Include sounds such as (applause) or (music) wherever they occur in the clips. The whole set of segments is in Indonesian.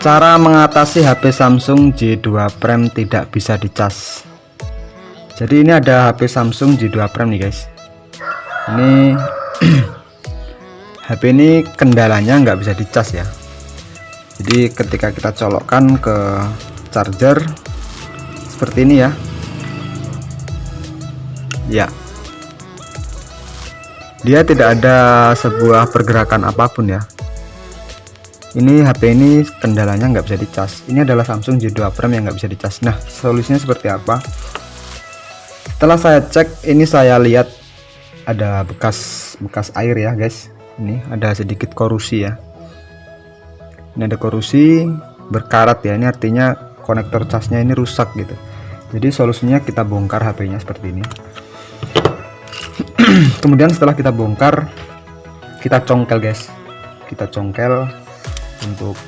Cara mengatasi HP Samsung J2 Prime tidak bisa dicas. Jadi ini ada HP Samsung J2 Prime nih guys. Ini (clears throat) HP ini kendalanya nggak bisa dicas ya. Jadi ketika kita colokkan ke charger seperti ini ya. Ya. Dia tidak ada sebuah pergerakan apa pun ya ini HP ini kendalanya nggak bisa dicas. Ini adalah Samsung J2 Prime yang nggak bisa dicas. Nah solusinya seperti apa? Setelah saya cek ini saya lihat ada bekas bekas air ya guys. Ini ada sedikit korusi ya. Ini ada korusi berkarat ya. Ini artinya konektor casnya ini rusak gitu. Jadi solusinya kita bongkar HP nya seperti ini. (clears throat) Kemudian setelah kita bongkar kita congkel guys. Kita congkel untuk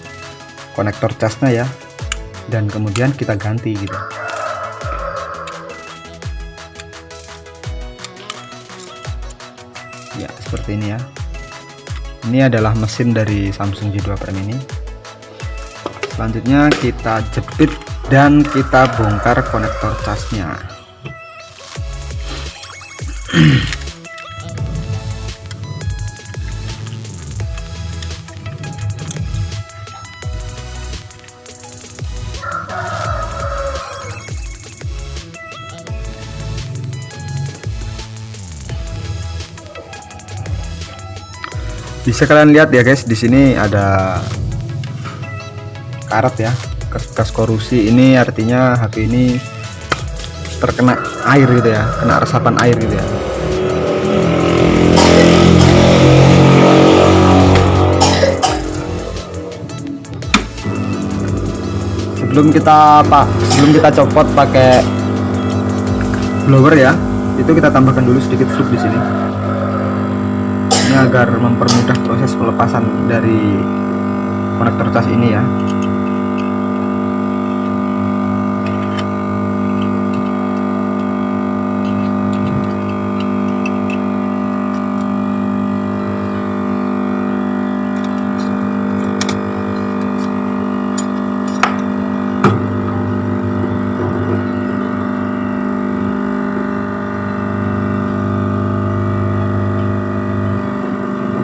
konektor casnya ya. Dan kemudian kita ganti gitu. Ya seperti ini ya. Ini adalah mesin dari Samsung J2 Prime ini. Selanjutnya kita jepit dan kita bongkar konektor casnya bisa kalian lihat ya guys. Di sini ada karat ya. Bekas korusi. Ini artinya HP ini terkena air gitu ya. Kena resapan air gitu ya. Sebelum kita pak sebelum kita copot pakai blower ya itu kita tambahkan dulu sedikit sup di sini. ini agar mempermudah proses pelepasan dari konektor cas ini ya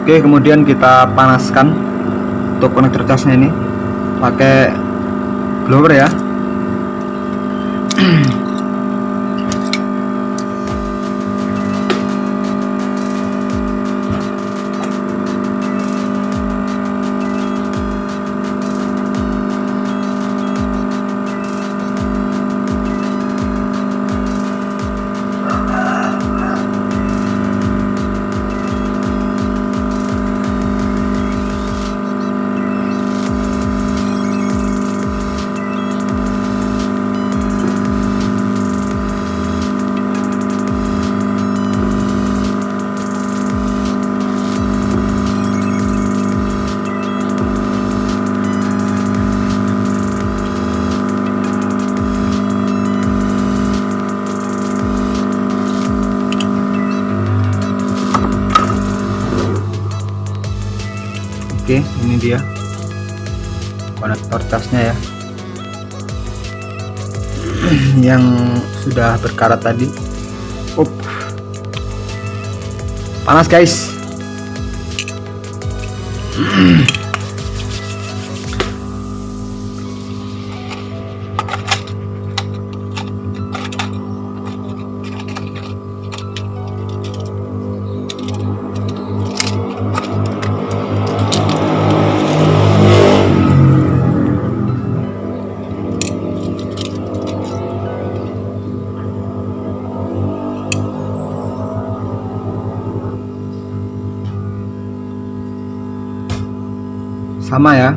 Oke kemudian kita panaskan untuk konektor casnya ini. Pakai blower ya (clears throat) dia. Konektor casnya ya. (clears throat) Yang sudah berkarat tadi. Up. panas guys (clears throat) sama ya.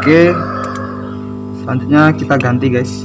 Oke selanjutnya kita ganti guys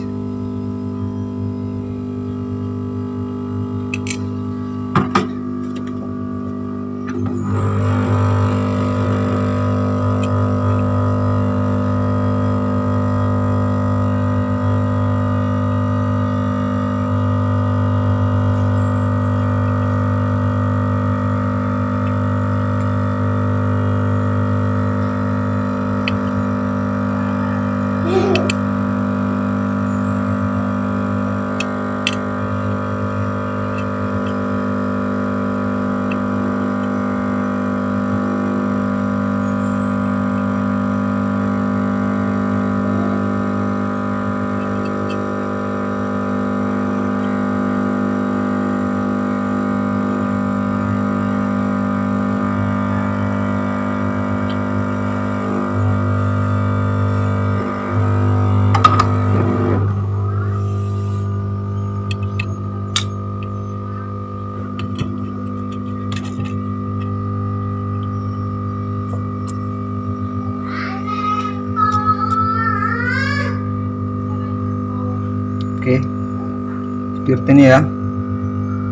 seperti ini ya.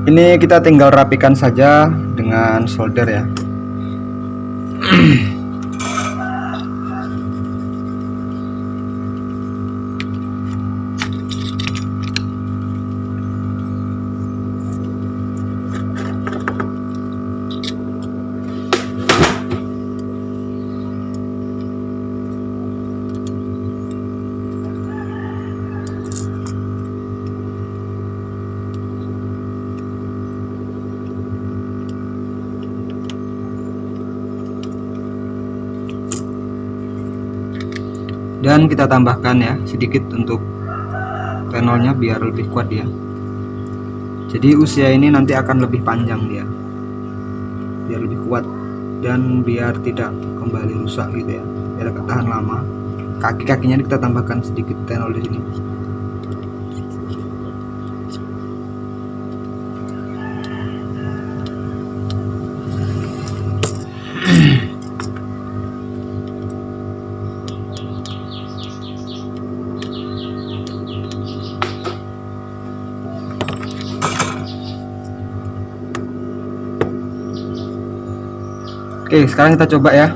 Ini kita tinggal rapikan saja dengan solder ya (clears throat) dan kita tambahkan ya sedikit untuk tenolnya biar lebih kuat ya jadi usia ini nanti akan lebih panjang dia. Biar lebih kuat dan biar tidak kembali rusak gitu ya. Biar ketahan lama. Kaki-kakinya kita tambahkan sedikit tenol di sini (clears throat) Oke sekarang kita coba ya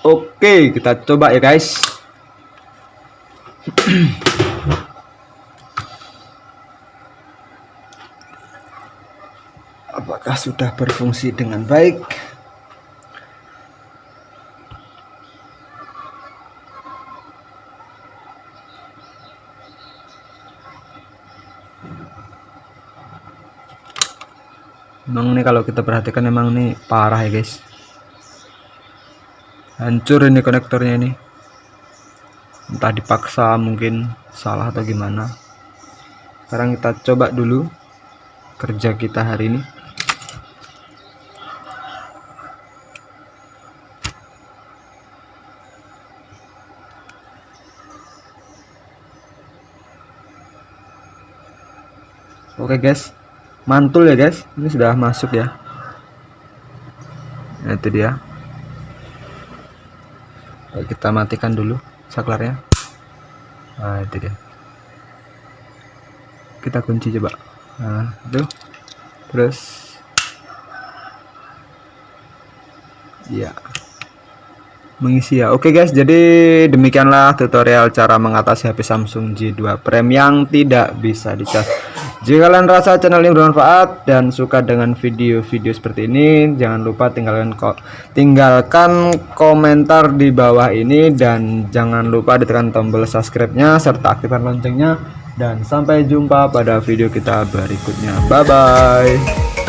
Oke, kita coba ya guys. (clears throat) Apakah sudah berfungsi dengan baik? Memang ini kalau kita perhatikan memang ini parah ya guys hancur ini konektornya ini. Entah dipaksa mungkin salah atau gimana. Sekarang kita coba dulu kerja kita hari ini. Oke guys. Mantul ya guys. Ini sudah masuk ya. Nah, itu dia kita matikan dulu saklarnya. Nah itu dia. Kita kunci coba. Nah itu. Terus. Ya mengisi ya. Oke guys. Jadi demikianlah tutorial cara mengatasi HP Samsung J2 Prime yang tidak bisa dicas jika kalian rasa channel ini bermanfaat dan suka dengan video-video seperti ini jangan lupa tinggalkan kok tinggalkan komentar di bawah ini dan jangan lupa ditekan tombol subscribe nya serta aktifkan loncengnya. Dan sampai jumpa pada video kita berikutnya. Bye bye